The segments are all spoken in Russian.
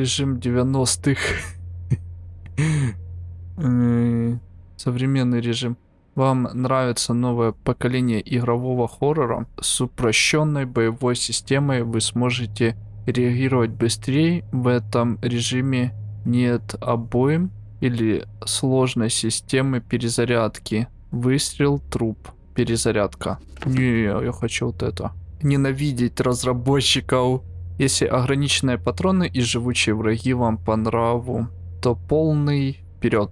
режим 90-х. Э, Современный режим. Вам нравится новое поколение игрового хоррора? С упрощенной боевой системой вы сможете реагировать быстрее. В этом режиме нет обоим или сложной системы перезарядки. Выстрел, труп, перезарядка. Не, я хочу вот это. Ненавидеть разработчиков. Если ограниченные патроны и живучие враги вам по нраву, то полный вперед.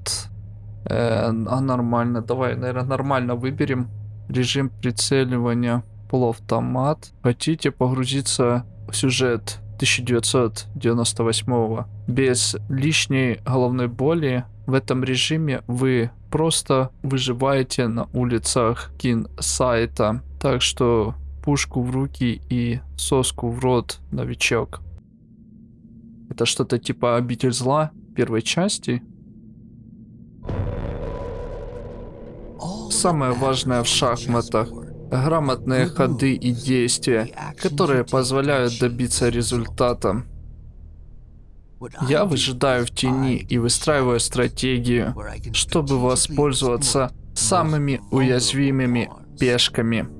Э, а нормально, давай, наверное, нормально выберем. Режим прицеливания полуавтомат. Хотите погрузиться в сюжет 1998 без лишней головной боли в этом режиме вы просто выживаете на улицах кин сайта так что пушку в руки и соску в рот новичок это что-то типа обитель зла первой части самое важное в шахматах грамотные ходы и действия, которые позволяют добиться результата. Я выжидаю в тени и выстраиваю стратегию, чтобы воспользоваться самыми уязвимыми пешками.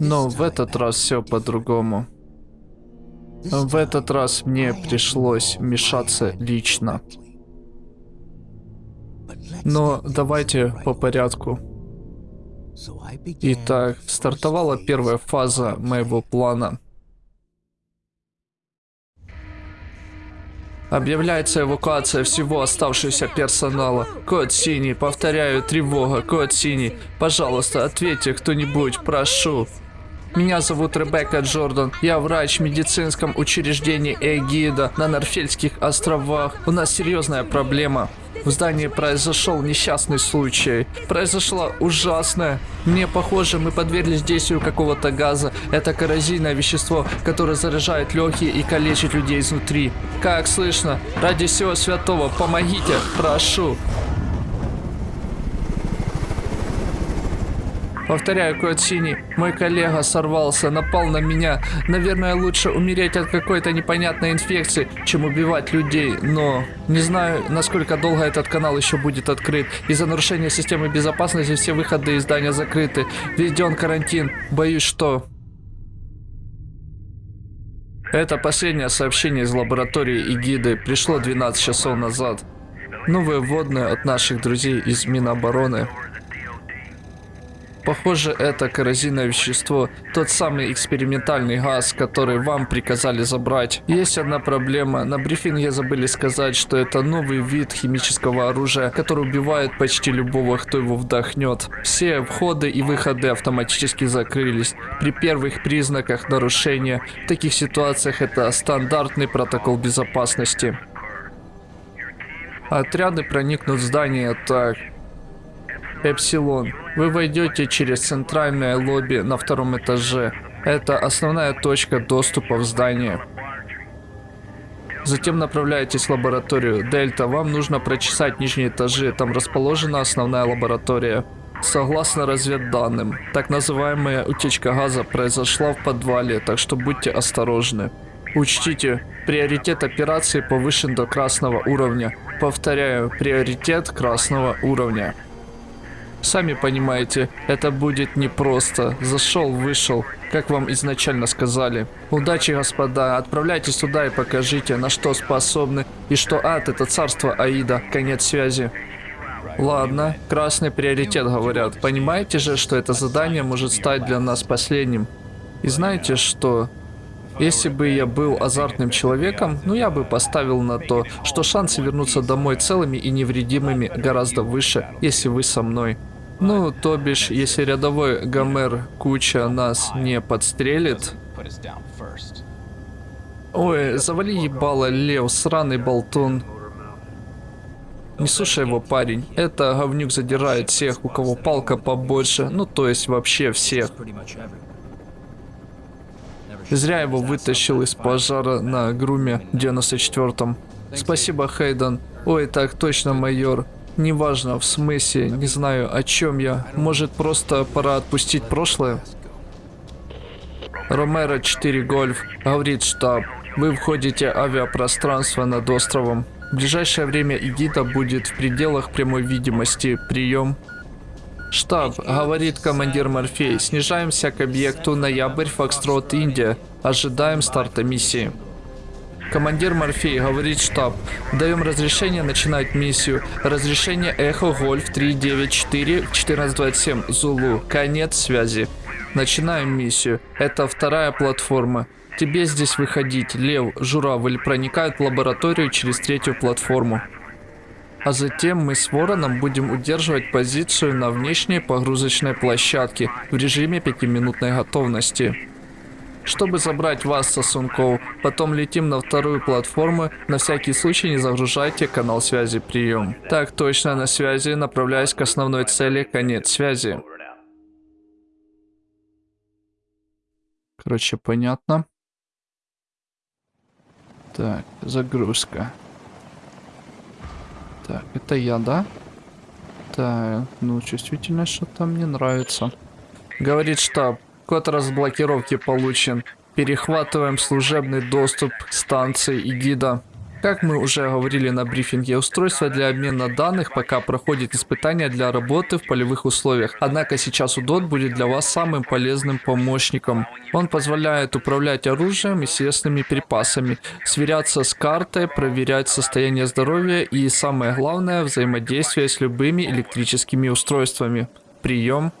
Но в этот раз все по-другому. В этот раз мне пришлось вмешаться лично. Но давайте по порядку. Итак, стартовала первая фаза моего плана. Объявляется эвакуация всего оставшегося персонала. Код синий, повторяю, тревога, код синий. Пожалуйста, ответьте кто-нибудь, прошу. Меня зовут Ребекка Джордан. Я врач в медицинском учреждении Эгида на Норфельских островах. У нас серьезная проблема. В здании произошел несчастный случай. Произошло ужасное. Мне похоже, мы подверглись действию какого-то газа. Это коррозийное вещество, которое заражает легкие и калечит людей изнутри. Как слышно? Ради всего святого, помогите, прошу. Повторяю, код синий. Мой коллега сорвался, напал на меня. Наверное, лучше умереть от какой-то непонятной инфекции, чем убивать людей. Но не знаю, насколько долго этот канал еще будет открыт. Из-за нарушения системы безопасности все выходы из здания закрыты. Введен карантин. Боюсь, что... Это последнее сообщение из лаборатории Игиды. Пришло 12 часов назад. Новые вводные от наших друзей из Минобороны. Похоже, это коррозийное вещество, тот самый экспериментальный газ, который вам приказали забрать. Есть одна проблема. На брифинге забыли сказать, что это новый вид химического оружия, который убивает почти любого, кто его вдохнет. Все входы и выходы автоматически закрылись. При первых признаках нарушения, в таких ситуациях это стандартный протокол безопасности. Отряды проникнут в здание так. Эпсилон. Вы войдете через центральное лобби на втором этаже. Это основная точка доступа в здание. Затем направляетесь в лабораторию. Дельта, вам нужно прочесать нижние этажи. Там расположена основная лаборатория. Согласно разведданным, так называемая утечка газа произошла в подвале, так что будьте осторожны. Учтите, приоритет операции повышен до красного уровня. Повторяю, приоритет красного уровня. Сами понимаете, это будет непросто. Зашел, вышел, как вам изначально сказали. Удачи, господа. Отправляйтесь туда и покажите, на что способны. И что ад это царство Аида. Конец связи. Ладно, красный приоритет, говорят. Понимаете же, что это задание может стать для нас последним. И знаете что? Если бы я был азартным человеком, ну я бы поставил на то, что шансы вернуться домой целыми и невредимыми гораздо выше, если вы со мной. Ну, то бишь, если рядовой Гомер Куча нас не подстрелит... Ой, завали ебало, Лев, сраный болтун. Не слушай его, парень. Это говнюк задирает всех, у кого палка побольше. Ну, то есть вообще всех. Зря его вытащил из пожара на груме 94-м. Спасибо, Хейден. Ой, так точно, майор. Неважно, в смысле, не знаю, о чем я. Может, просто пора отпустить прошлое? Ромеро 4 Гольф, говорит штаб. Вы входите в авиапространство над островом. В ближайшее время Игита будет в пределах прямой видимости. Прием. Штаб, говорит командир Морфей. Снижаемся к объекту Ноябрь, Фокстрот, Индия. Ожидаем старта миссии. Командир Морфей, говорит штаб. Даем разрешение начинать миссию. Разрешение Эхо Гольф 394 1427 Зулу. Конец связи. Начинаем миссию. Это вторая платформа. Тебе здесь выходить. Лев, журавль проникают в лабораторию через третью платформу. А затем мы с Вороном будем удерживать позицию на внешней погрузочной площадке в режиме пятиминутной готовности. Чтобы забрать вас, Сосунков, потом летим на вторую платформу. На всякий случай не загружайте канал связи прием. Так точно, на связи, направляюсь к основной цели, конец связи. Короче, понятно. Так, загрузка. Так, это я, да? Так, ну, чувствительность что-то мне нравится. Говорит штаб, код разблокировки получен. Перехватываем служебный доступ к станции и гида. Как мы уже говорили на брифинге, устройство для обмена данных пока проходит испытания для работы в полевых условиях. Однако сейчас УДОТ будет для вас самым полезным помощником. Он позволяет управлять оружием и съестными припасами, сверяться с картой, проверять состояние здоровья и, самое главное, взаимодействие с любыми электрическими устройствами. Прием.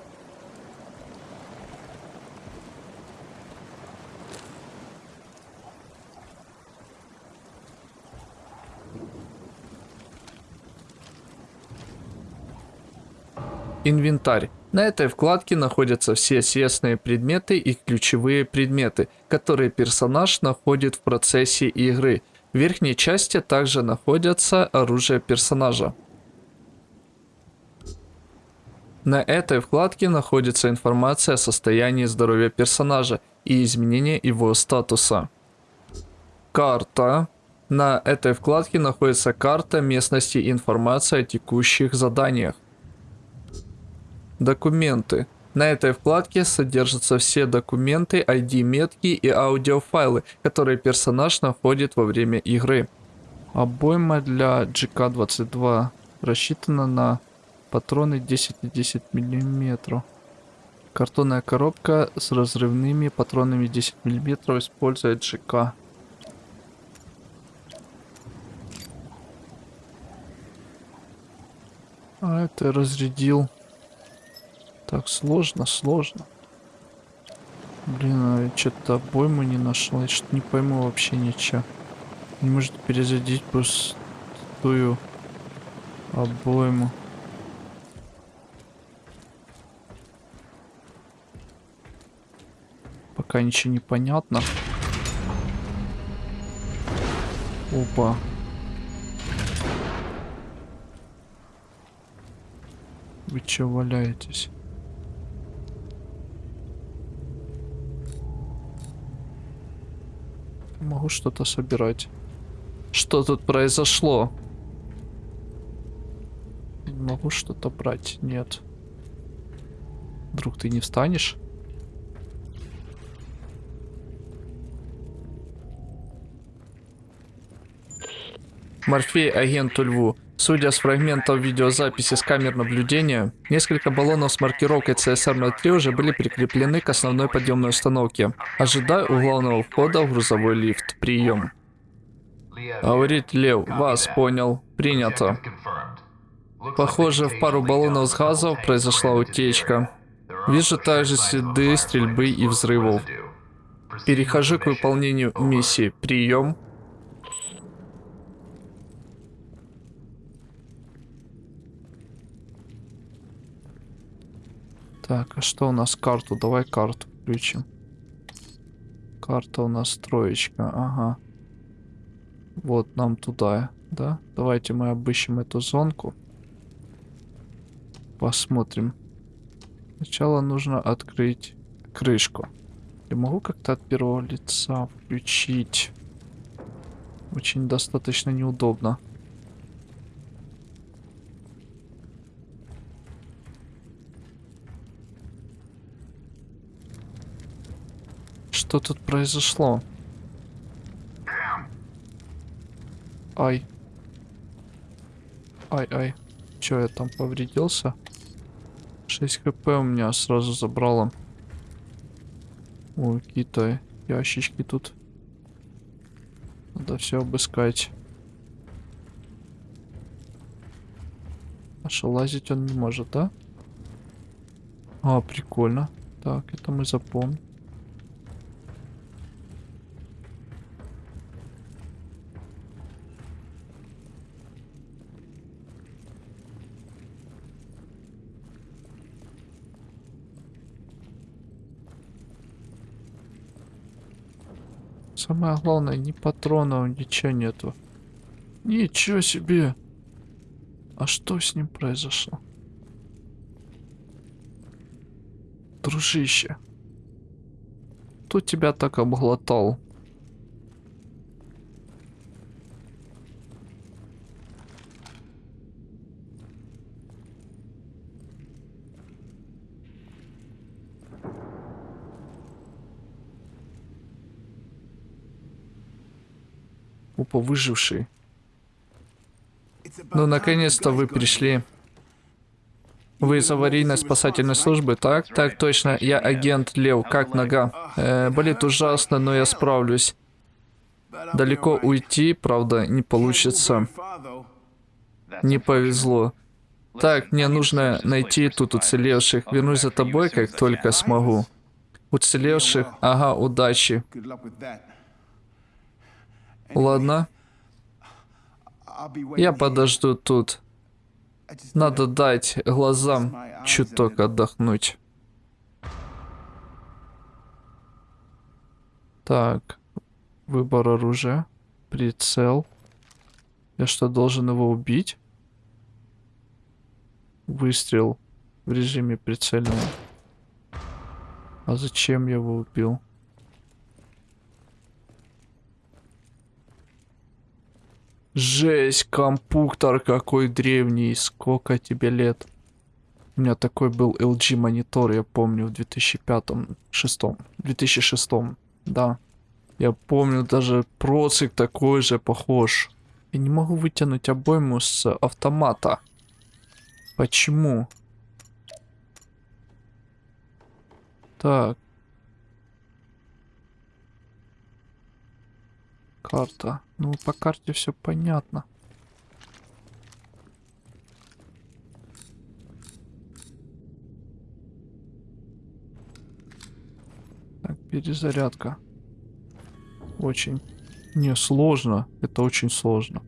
Инвентарь. На этой вкладке находятся все съестные предметы и ключевые предметы, которые персонаж находит в процессе игры. В верхней части также находятся оружие персонажа. На этой вкладке находится информация о состоянии здоровья персонажа и изменения его статуса. Карта. На этой вкладке находится карта местности и информация о текущих заданиях. Документы. На этой вкладке содержатся все документы, ID-метки и аудиофайлы, которые персонаж находит во время игры. Обойма для GK-22 рассчитана на патроны 10 и 10 мм. Картонная коробка с разрывными патронами 10 мм использует GK. А это разрядил. Так, сложно, сложно. Блин, а что-то обойму не нашел. Я что-то не пойму вообще ничего. Не может перезарядить пустую обойму. Пока ничего не понятно. Опа. Вы че валяетесь? Могу что-то собирать. Что тут произошло? Могу что-то брать? Нет. Вдруг ты не встанешь? Морфей агенту Льву. Судя с фрагментов видеозаписи с камер наблюдения, несколько баллонов с маркировкой CSR-03 уже были прикреплены к основной подъемной установке. Ожидаю у главного входа в грузовой лифт. Прием. Говорит Лев, вас понял. Принято. Похоже, в пару баллонов с газов произошла утечка. Вижу также следы стрельбы и взрывов. Перехожу к выполнению миссии. Прием. Так, а что у нас карту? Давай карту включим. Карта у нас троечка, ага. Вот нам туда, да? Давайте мы обыщем эту зонку. Посмотрим. Сначала нужно открыть крышку. Я могу как-то от первого лица включить? Очень достаточно неудобно. Что тут произошло? Ай. Ай-ай. Че, я там повредился? 6 хп у меня сразу забрало. Ой, какие-то ящички тут. Надо все обыскать. А что, лазить он не может, да? А, прикольно. Так, это мы запомним. Самое главное, ни патронов, ничего нету. Ничего себе! А что с ним произошло? Дружище. Кто тебя так обглотал? Опа, выживший. Ну, наконец-то вы пришли. Вы из аварийной спасательной службы, так? Так точно, я агент Лев, как нога? Э, болит ужасно, но я справлюсь. Далеко уйти, правда, не получится. Не повезло. Так, мне нужно найти тут уцелевших. Вернусь за тобой, как только смогу. Уцелевших? Ага, удачи. Ладно. Я подожду тут. Надо дать глазам чуток отдохнуть. Так, выбор оружия, прицел. Я что, должен его убить? Выстрел в режиме прицельного. А зачем я его убил? Жесть, компьютер какой древний. Сколько тебе лет? У меня такой был LG монитор, я помню, в 2005-2006. 2006, да. Я помню, даже процик такой же похож. Я не могу вытянуть обойму с автомата. Почему? Так. Карта. Ну, по карте все понятно. Так, перезарядка. Очень. Не, сложно. Это очень сложно.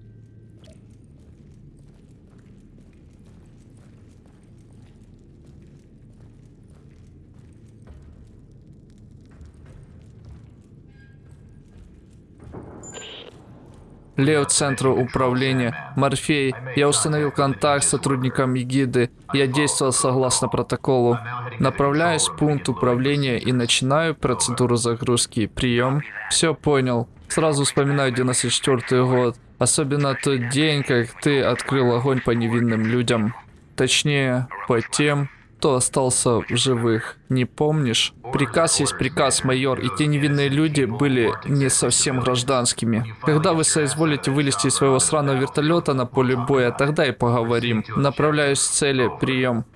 Лео Центру управления. Морфей. Я установил контакт с сотрудником егиды. Я действовал согласно протоколу. Направляюсь в пункт управления и начинаю процедуру загрузки. Прием. Все понял. Сразу вспоминаю 94 год. Особенно тот день, как ты открыл огонь по невинным людям. Точнее, по тем, кто остался в живых. Не помнишь? Приказ есть приказ, майор, и те невинные люди были не совсем гражданскими. Когда вы соизволите вылезти из своего сраного вертолета на поле боя, тогда и поговорим. Направляюсь к цели. Прием.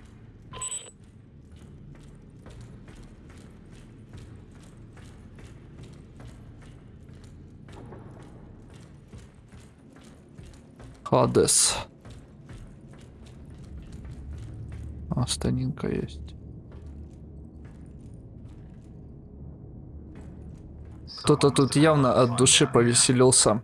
Хадес. А, станинка есть. Кто-то тут явно от души повеселился.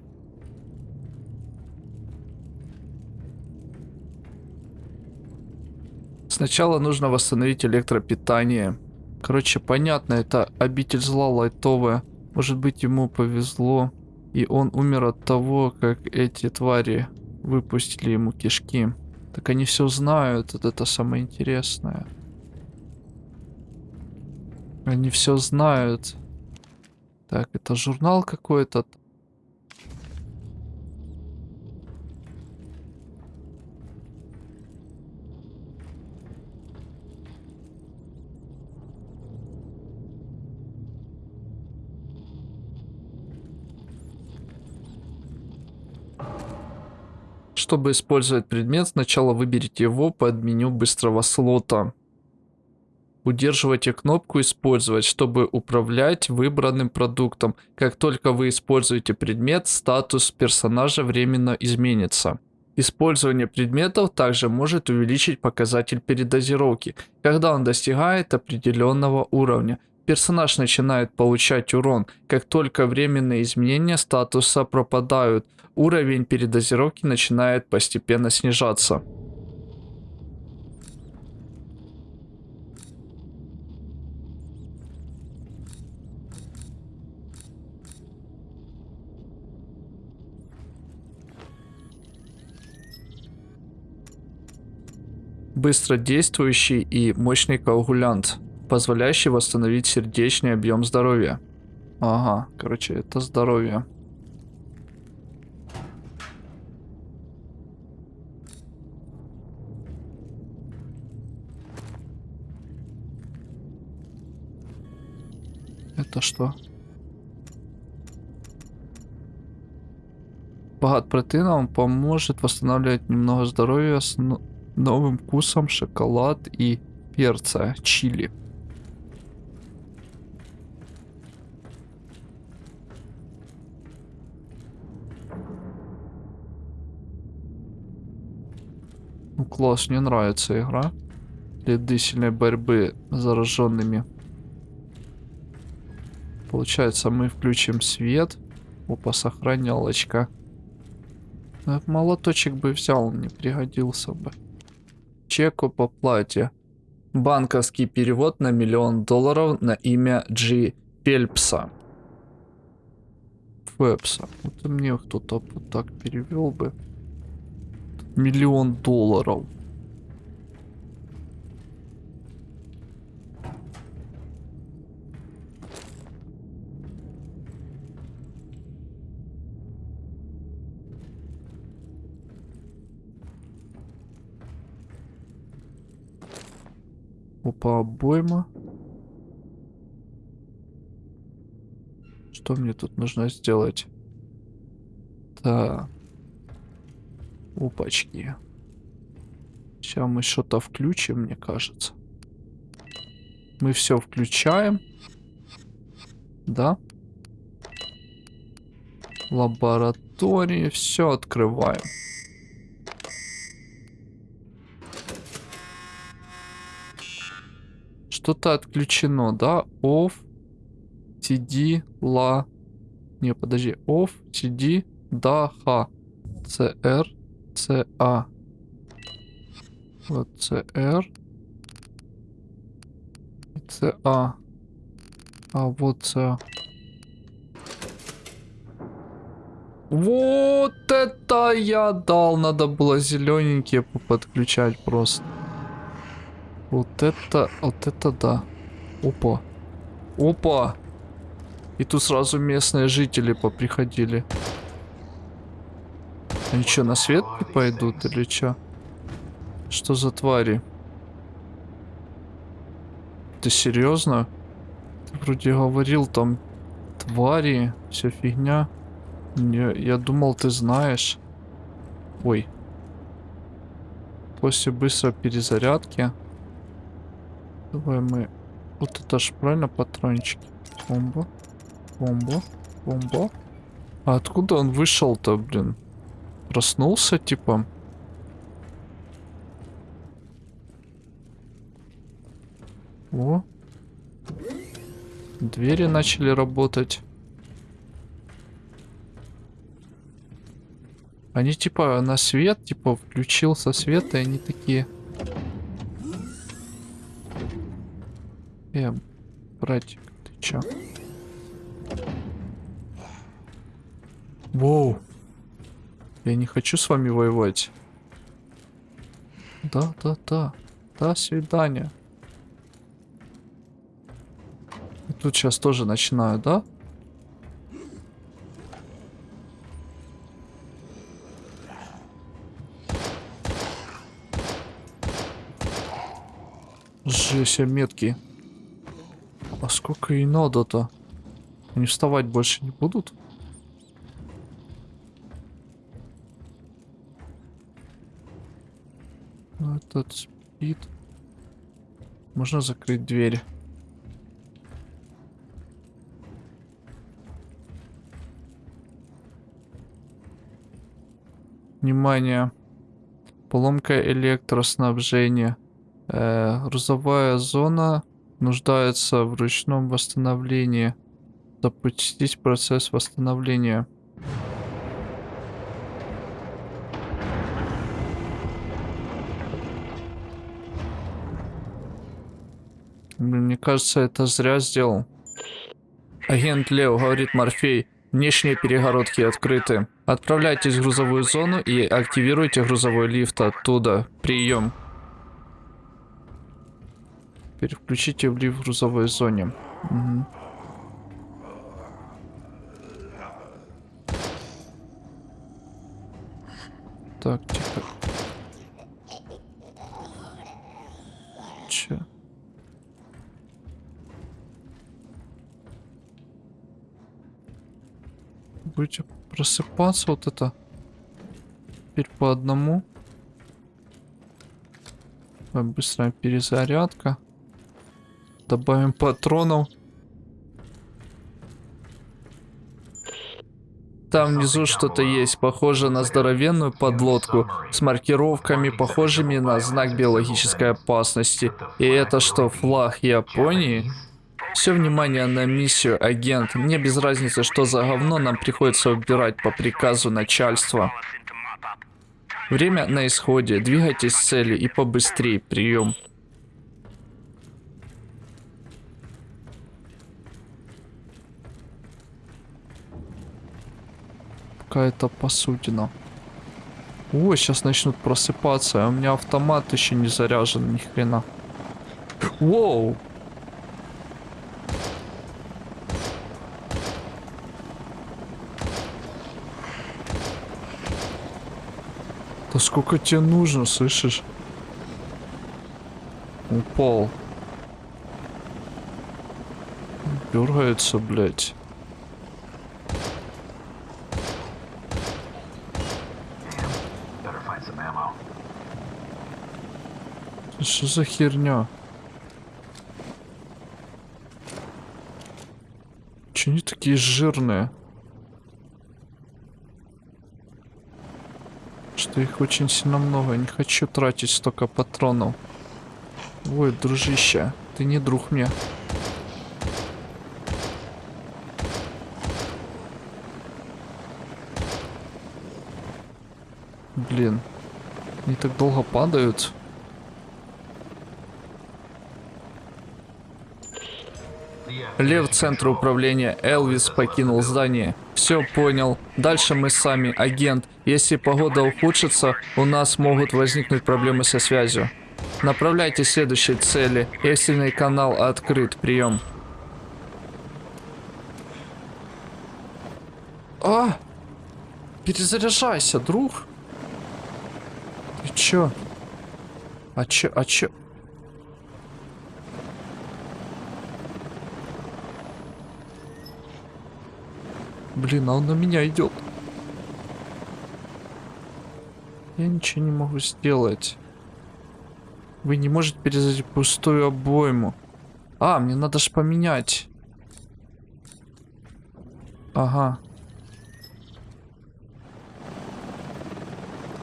Сначала нужно восстановить электропитание. Короче, понятно, это обитель зла лайтовая. Может быть, ему повезло, и он умер от того, как эти твари выпустили ему кишки. Так они все знают, это, это самое интересное. Они все знают. Так, это журнал какой-то. Чтобы использовать предмет, сначала выберите его под меню быстрого слота. Удерживайте кнопку «Использовать», чтобы управлять выбранным продуктом. Как только вы используете предмет, статус персонажа временно изменится. Использование предметов также может увеличить показатель передозировки, когда он достигает определенного уровня. Персонаж начинает получать урон, как только временные изменения статуса пропадают, уровень передозировки начинает постепенно снижаться. Быстродействующий и мощный коагулянт, позволяющий восстановить сердечный объем здоровья. Ага, короче, это здоровье. Это что? Богат протеином поможет восстанавливать немного здоровья с новым вкусом шоколад и перца чили. Класс, мне нравится игра. Следы сильной борьбы с зараженными. Получается, мы включим свет. Опа, сохранялочка. Молоточек бы взял, мне пригодился бы чеку по плате. Банковский перевод на миллион долларов на имя Джи Пельпса. Фэпса. Это мне кто-то вот так перевел бы. Миллион долларов. Опа, обойма. Что мне тут нужно сделать? Так. Опачки. Сейчас мы что-то включим, мне кажется. Мы все включаем. Да? Лаборатории. Все открываем. Что-то отключено, да? Off, CD, la. Не, подожди. Off, CD, да, ха. CR, CA. Вот CR. CA. А вот CA. Вот это я дал. Надо было зелененькие подключать просто. Вот это, вот это да. Опа. Опа. И тут сразу местные жители поприходили. Они что, на свет не пойдут или что? Что за твари? Ты серьезно? Ты вроде говорил там твари, вся фигня. Я, я думал, ты знаешь. Ой. После быстрой перезарядки Давай мы... Вот это ж правильно патрончики. Бомба. Бомба. Бомба. А откуда он вышел-то, блин? Проснулся, типа? О. Двери начали работать. Они типа на свет, типа включился свет, и они такие... Э, братик, ты чё? Воу. Я не хочу с вами воевать. Да, да, да. До свидания. И тут сейчас тоже начинаю, да? Жесть, метки. А сколько и надо-то? Они вставать больше не будут? Ну, этот спит. Можно закрыть дверь. Внимание. Поломка электроснабжения. Э, грузовая зона нуждается в ручном восстановлении. Запустить процесс восстановления. Мне кажется, это зря сделал. Агент Лео, говорит Морфей. Внешние перегородки открыты. Отправляйтесь в грузовую зону и активируйте грузовой лифт оттуда. Прием. Переключите в лифт в грузовой зоне. Мгм. Так, тихо. Че? Будете просыпаться вот это. Теперь по одному. Давай Быстрая перезарядка. Добавим патронов. Там внизу что-то есть, похоже на здоровенную подлодку с маркировками, похожими на знак биологической опасности. И это что, флаг Японии? Все внимание на миссию, агент. Мне без разницы, что за говно нам приходится убирать по приказу начальства. Время на исходе. Двигайтесь к цели и побыстрее. Прием. Какая-то посудина. О, сейчас начнут просыпаться, а у меня автомат еще не заряжен, ни хрена. Воу! Сколько тебе нужно, слышишь? Упал. Дергается, блядь. Что за херня? Че они такие жирные? Их очень сильно много. Не хочу тратить столько патронов. Ой, дружище, ты не друг мне. Блин. Они так долго падают. Лев центра управления Элвис покинул здание. Все понял. Дальше мы сами, агент. Если погода ухудшится, у нас могут возникнуть проблемы со связью. Направляйте следующие цели. Экстренный канал открыт. Прием. А! Перезаряжайся, друг. Ты чё? А чё, а чё? Блин, а он на меня идет. Я ничего не могу сделать. Вы не можете перезарядить пустую обойму. А, мне надо ж поменять. Ага.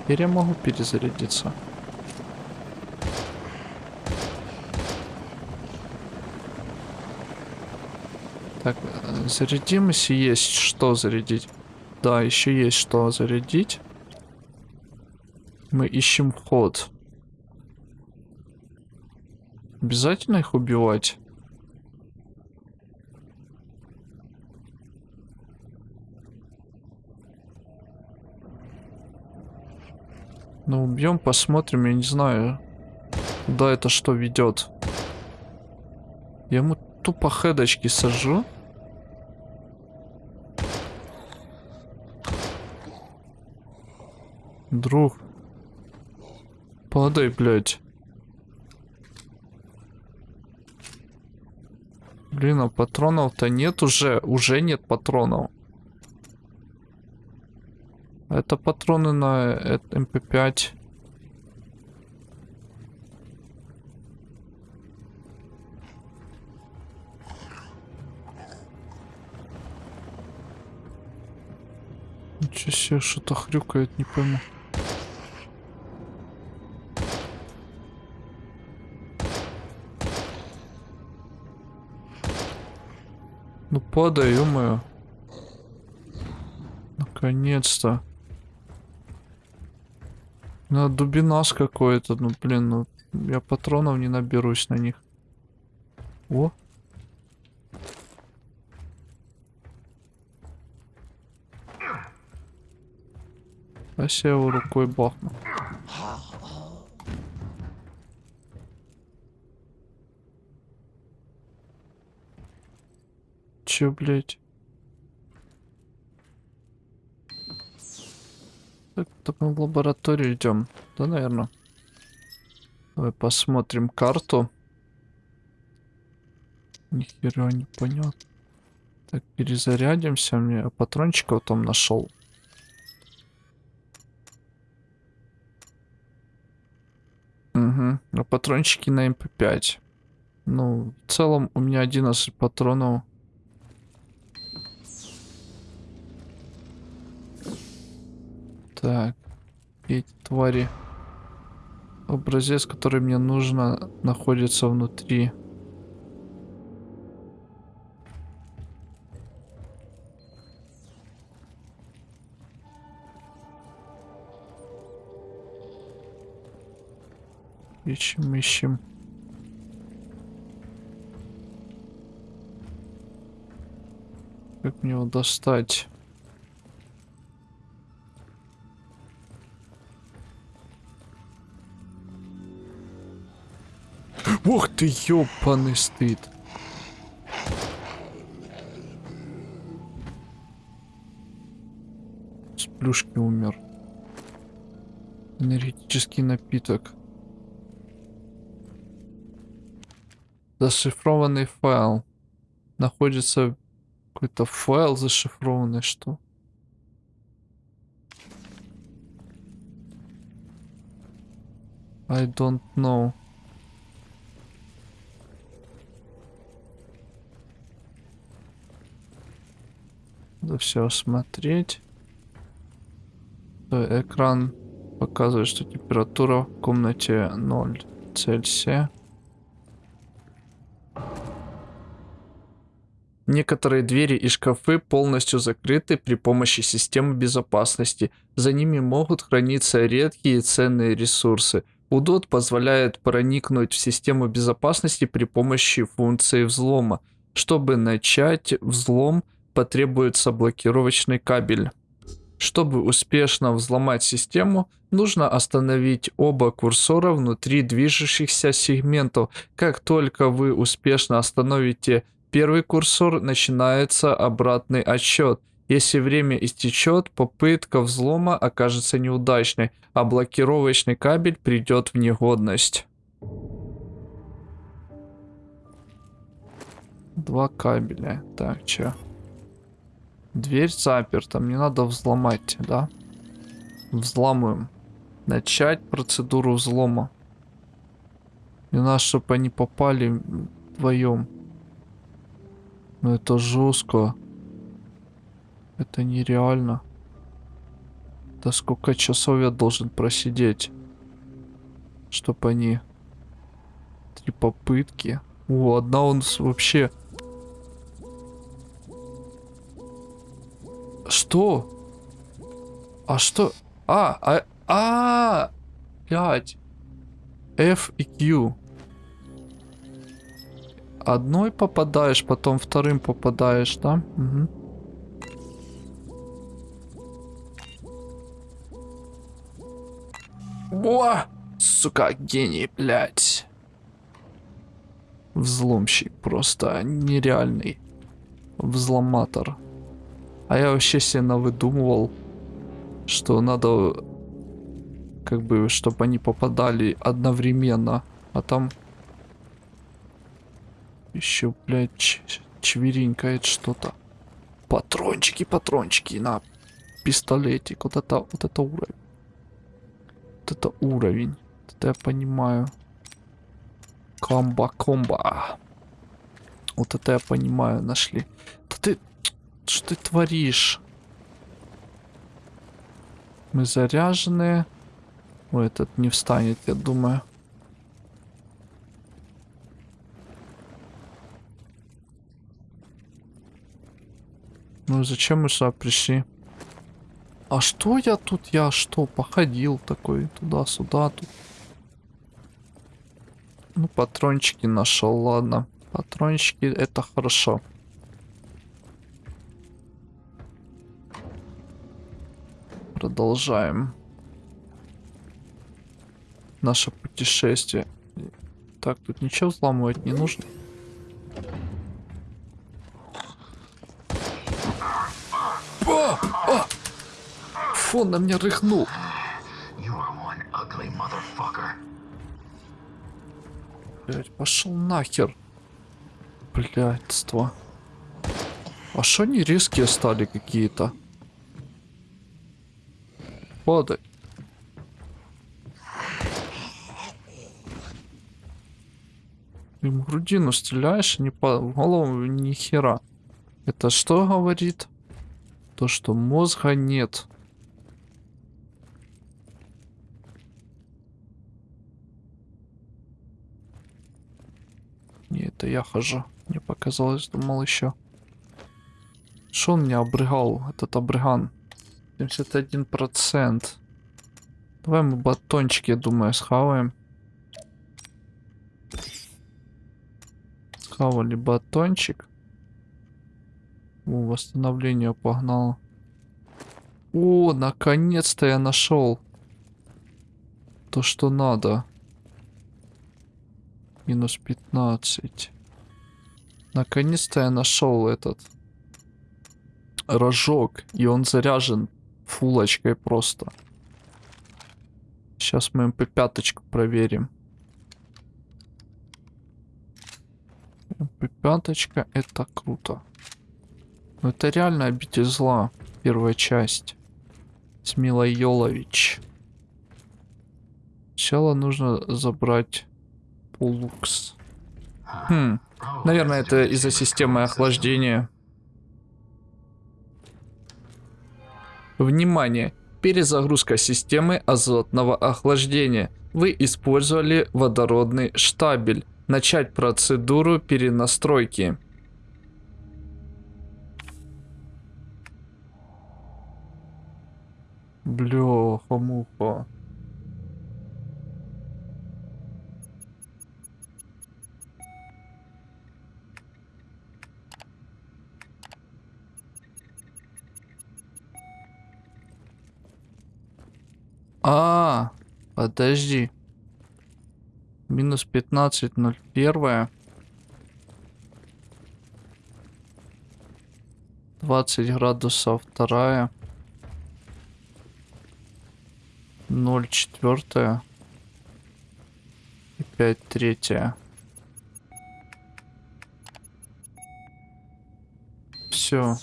Теперь я могу перезарядиться. Так, э, зарядим, если есть что зарядить. Да, еще есть что зарядить. Мы ищем ход. Обязательно их убивать? Ну, убьем, посмотрим, я не знаю. Куда это что ведет. Я ему тупо хедочки сажу. Друг. Падай, блядь. Блин, а патронов-то нет уже. Уже нет патронов. Это патроны на MP5. Эм Ничего себе, что-то хрюкает, не пойму. Ну падай, ё Наконец-то. На дубинас какой-то, ну блин, ну я патронов не наберусь на них. О. А я его рукой бахну. Чё, блядь? Так, так мы в лабораторию идем. Да, наверное. Давай посмотрим карту. Нихера не понятно. Так, перезарядимся. Мне патрончиков там нашел. Угу. А патрончики на МП5. Ну, в целом у меня 11 патронов. Так. Эти твари. Образец, который мне нужно, находится внутри. Ищем, ищем. Как мне его достать? Ух ты, ёбаный стыд. С плюшки умер. Энергетический напиток. Зашифрованный файл. Находится какой-то файл зашифрованный, что? I don't know. Надо все осмотреть. Экран показывает, что температура в комнате 0 Цельсия. Некоторые двери и шкафы полностью закрыты при помощи системы безопасности. За ними могут храниться редкие и ценные ресурсы. Удот позволяет проникнуть в систему безопасности при помощи функции взлома. Чтобы начать взлом, потребуется блокировочный кабель. Чтобы успешно взломать систему, нужно остановить оба курсора внутри движущихся сегментов. Как только вы успешно остановите первый курсор, начинается обратный отсчет. Если время истечет, попытка взлома окажется неудачной, а блокировочный кабель придет в негодность. Два кабеля. Так, чё? Дверь заперта, мне надо взломать, да? Взламываем. Начать процедуру взлома. Мне надо, чтобы они попали вдвоем. Но это жестко. Это нереально. Да сколько часов я должен просидеть, чтобы они... Три попытки. О, одна он вообще Что? А что? А, а, а, блядь. F и Q. Одной попадаешь, потом вторым попадаешь, да? Угу. О! Сука, гений, блядь. Взломщик просто нереальный. Взломатор. А я вообще себе навыдумывал, что надо, как бы, чтобы они попадали одновременно. А там еще, блядь, чверенькает что-то. Патрончики, патрончики на пистолетик. Вот это, вот это уровень. Вот это уровень. Это я понимаю. Комба, комба. Вот это я понимаю, нашли. Да ты, что ты творишь? Мы заряжены. Ой, этот не встанет, я думаю. Ну зачем мы сюда пришли? А что я тут? Я что, походил такой туда-сюда тут. Ну, патрончики нашел, ладно. Патрончики это хорошо. Продолжаем. Наше путешествие. Так, тут ничего взламывать не нужно. О! О! Фу, он на меня рыхнул. Блять, пошел нахер. Блядство. А что они резкие стали какие-то? Падай. Им в грудину стреляешь, не по голову ни хера. Это что говорит? То, что мозга нет. Не, это я хожу. Мне показалось, думал еще. Что он меня обрыгал, этот обрыган? 71%. Давай мы батончики, я думаю, схаваем. Схавали батончик. О, восстановление погнало. О, наконец-то я нашел то, что надо. Минус 15. Наконец-то я нашел этот рожок, и он заряжен фулочкой просто. Сейчас мы МП-5 проверим. МП-5 это круто. Ну это реально обитель зла. Первая часть. С Милой Йолович. Сначала нужно забрать Пулукс. Хм. Наверное, это из-за системы охлаждения. Внимание! Перезагрузка системы азотного охлаждения. Вы использовали водородный штабель. Начать процедуру перенастройки. Бляха-муха. А, подожди. Минус 15, 01. 20 градусов вторая. 0 четвертая. И 5 третья. Все.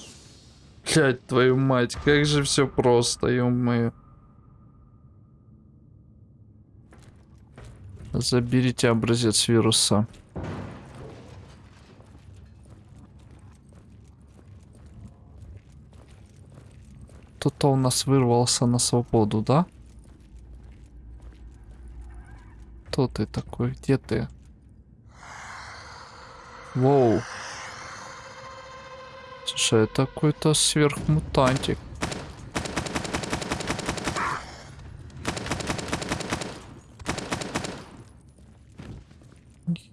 Блять, твою мать, как же все просто, ё-моё. Заберите образец вируса. Кто-то у нас вырвался на свободу, да? Кто ты такой? Где ты? Воу. Слушай, это какой-то сверхмутантик.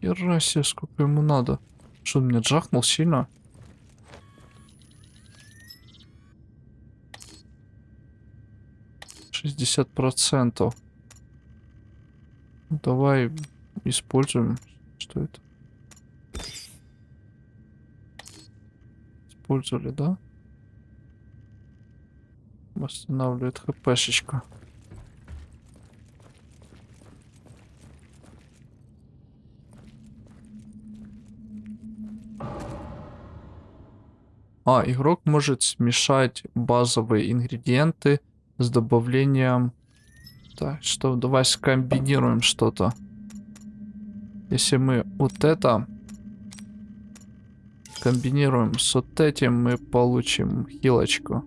Хера себе, сколько ему надо. Что, он меня джахнул сильно? Шестьдесят процентов. Давай используем. Что это? Использовали, да? Восстанавливает хпшечка. А, игрок может смешать базовые ингредиенты с добавлением... Так, что, давай скомбинируем что-то. Если мы вот это комбинируем с вот этим, мы получим хилочку.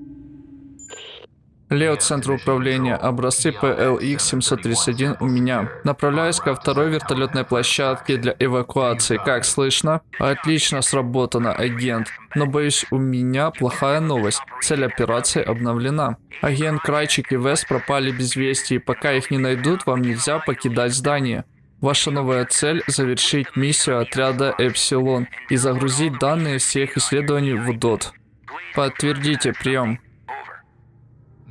Лео, центр управления, образцы PLX-731 у меня. Направляюсь ко второй вертолетной площадке для эвакуации. Как слышно? Отлично сработано, агент. Но боюсь, у меня плохая новость. Цель операции обновлена. Агент Крайчик и Вест пропали без вести, и пока их не найдут, вам нельзя покидать здание. Ваша новая цель – завершить миссию отряда Эпсилон и загрузить данные всех исследований в УДОТ. Подтвердите прием.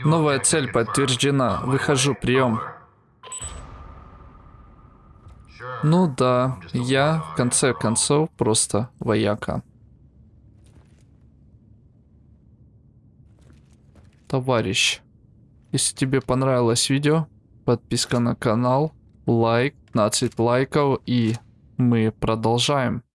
Новая цель подтверждена. Выхожу, прием. Ну да, я в конце концов просто вояка. Товарищ, если тебе понравилось видео, подписка на канал, лайк, 15 лайков и мы продолжаем.